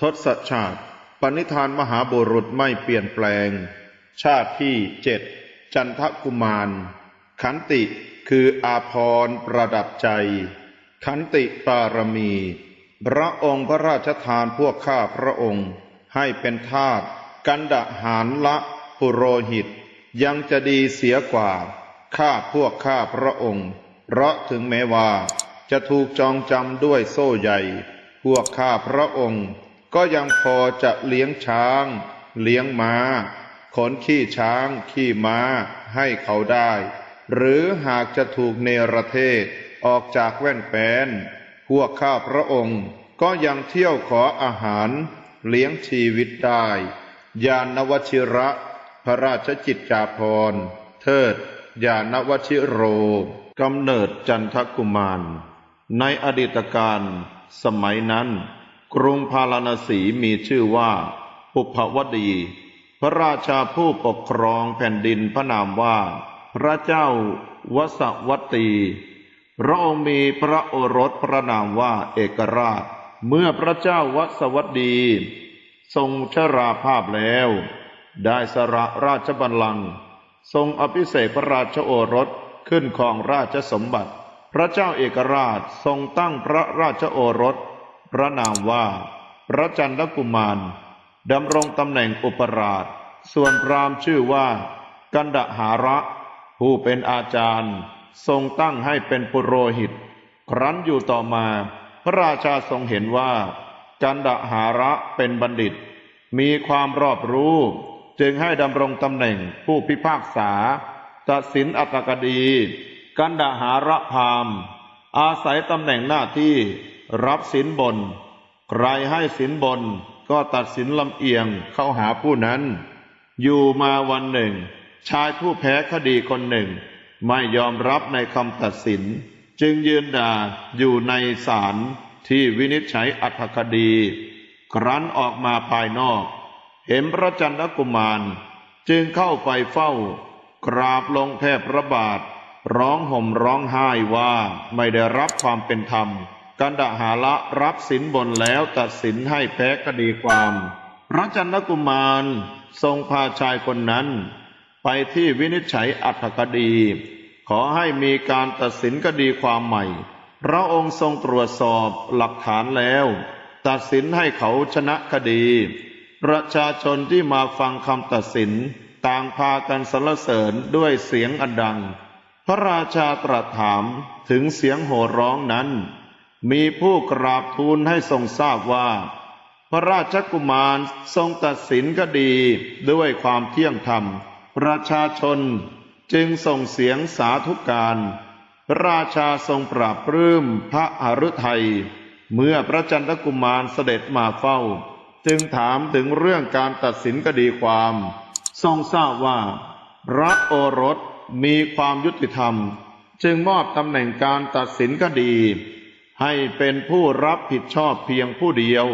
ทศชาติปณิธานมหาบุรุษไม่เปลี่ยนแปลง ชาติที่เจ็ดจันทกุมาร ขันติคืออาพรประดับใจ ขันติปารมี พระองค์พระราชทานพวกข้าพระองค์ ให้เป็นทาสกันดะหารละปุโรหิต ยังจะดีเสียกว่า ข้าพวกข้าพระองค์ เพราะถึงแม้ว่า จะถูกจองจำด้วยโซ่ใหญ่ พวกข้าพระองค์ ก็ยังพอจะเลี้ยงช้าง เลี้ยงม้า ขนขี้ช้าง ขี้ม้าให้เขาได้ หรือหากจะถูกเนรเทศออกจากแว่นแปนพวกข้าพระองค์ก็ยังเที่ยวขออาหาร เลี้ยงชีวิตได้ยานวชิระ พระราชจิตจาภรเทิดยานวชิโรกำเนิดจันทกุมาร ในอดีตการสมัยนั้น กรุงพาราณสีมีชื่อว่าปุพวดี พระราชาผู้ปกครองแผ่นดินพระนามว่า พระเจ้าวสวัตตีพระองค์มีพระโอรสพระนามว่าเอกราช เมื่อพระเจ้าวสวัตดี ทรงชราภาพแล้ว ได้สละราชบัลลังก์ทรงอภิเษกพระราชโอรสขึ้นครองราชสมบัติ พระเจ้าเอกราชทรงตั้งพระราชโอรส ระนามว่า พระจันทกุมารดำรงตำแหน่งอุปราช ส่วนพรามชื่อว่า กันดหาระ ผู้เป็นอาจารย์ ทรงตั้งให้เป็นปุโรหิต ครั้นอยู่ต่อมา พระราชาทรงเห็นว่า กันดหาระเป็นบัณฑิต มีความรอบรู้ จึงให้ดำรงตำแหน่งผู้พิพากษาตัดสินอัตกดี กันดหาระพาม อาศัยตำแหน่งหน้าที่ รับสินบน ใครให้สินบน ก็ตัดสินลำเอียงเข้าหาผู้นั้น อยู่มาวันหนึ่ง ชายผู้แพ้คดีคนหนึ่ง ไม่ยอมรับในคำตัดสิน จึงยืนด่าอยู่ในศาลที่วินิจฉัยอัธคดี ครั้นออกมาภายนอก เห็นพระจันทกุมาร จึงเข้าไปเฝ้ากราบลงแทบพระบาท ร้องห่มร้องไห้ว่าไม่ได้รับความเป็นธรรม กันดาหาละรับสินบนแล้วตัดสินให้แพ้คดีความ พระจันทกุมารทรงพาชายคนนั้น ไปที่วินิจฉัยอัธคดี ขอให้มีการตัดสินคดีความใหม่ พระองค์ทรงตรวจสอบหลักฐานแล้ว ตัดสินให้เขาชนะคดี ประชาชนที่มาฟังคำตัดสิน ต่างพากันสรรเสริญด้วยเสียงอันดัง พระราชาตรัสถามถึงเสียงโห่ร้องนั้น มีผู้กราบทูลให้ทรงทราบว่า พระราชกุมารทรงตัดสินคดีด้วยความเที่ยงธรรม ประชาชนจึงส่งเสียงสาธุการ ราชาทรงปราบปลื้มพระหฤทัยเมื่อพระจันทกุมารเสด็จมาเฝ้า จึงถามถึงเรื่องการตัดสินคดีความ ทรงทราบว่า พระโอรสมีความยุติธรรม จึงมอบตำแหน่งการตัดสินคดี ให้เป็นผู้รับผิดชอบเพียงผู้เดียว